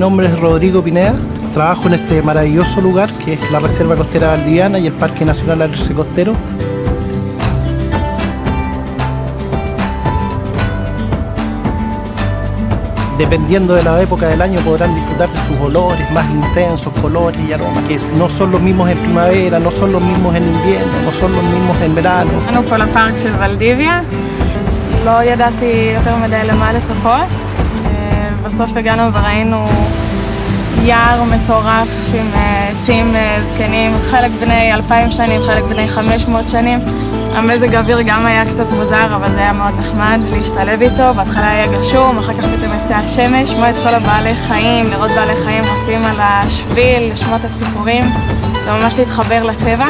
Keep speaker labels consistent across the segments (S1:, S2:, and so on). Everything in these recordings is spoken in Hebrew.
S1: nombre es Rodrigo Pineda, trabajo en este maravilloso lugar que es la Reserva Costera Valdiviana y el Parque Nacional Alerce Costero. Dependiendo de la época del año podrán disfrutar de sus olores más intensos, colores y aromas, que no son los mismos en primavera, no son los mismos en invierno, no son los mismos en verano.
S2: Bueno, por Valdivia. Lo helemaal is בסוף הגענו וראינו יער מטורף עם אה, עצים אה, זקנים, חלק בני אלפיים שנים, חלק בני חמש מאות שנים. המזג האוויר גם היה קצת מוזר, אבל זה היה מאוד נחמד להשתלב איתו. בהתחלה היה גשום, אחר כך פתאום יצא השמש, לשמוע את כל הבעלי חיים, לראות בעלי חיים רצים על השביל, לשמוע את הציפורים. זה ממש להתחבר לטבע.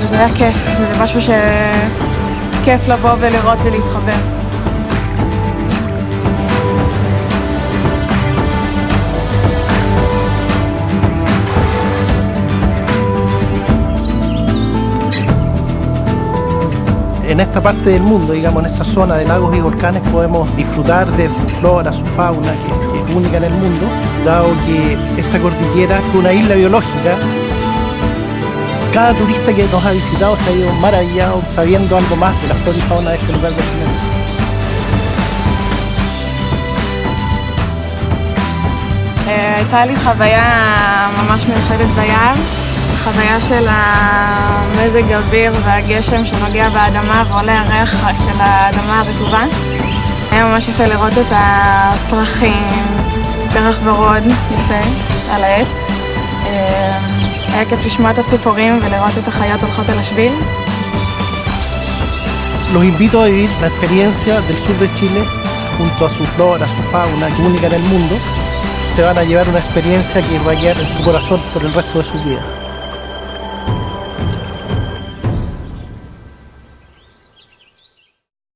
S2: וזה היה כיף, וזה משהו שכיף לבוא ולראות ולהתחבר.
S1: En esta parte del mundo, digamos, en esta zona de lagos y volcanes, podemos disfrutar de su flora, su fauna, que, que es única en el mundo, dado que esta cordillera fue una isla biológica. Cada turista que nos ha visitado se ha ido maravillado sabiendo algo más de la flora y fauna de este lugar del planeta.
S2: אה, הייתה לי חוויה ממש מיוחדת ביער, חוויה של המזג אוויר והגשם שנוגע באדמה ועולה הריח של האדמה הרטובה. היה ממש יפה לראות את הפרחים, פרח ורוד יפה על העץ. אה, היה כיף לשמוע את הציפורים ולראות את החיות הולכות על השביל.
S1: Los invito a vivir la experiencia del sur de Chile junto a su flora, su fauna, que única en el mundo. Se van a llevar una experiencia que va a quedar en su corazón por el resto de sus vidas.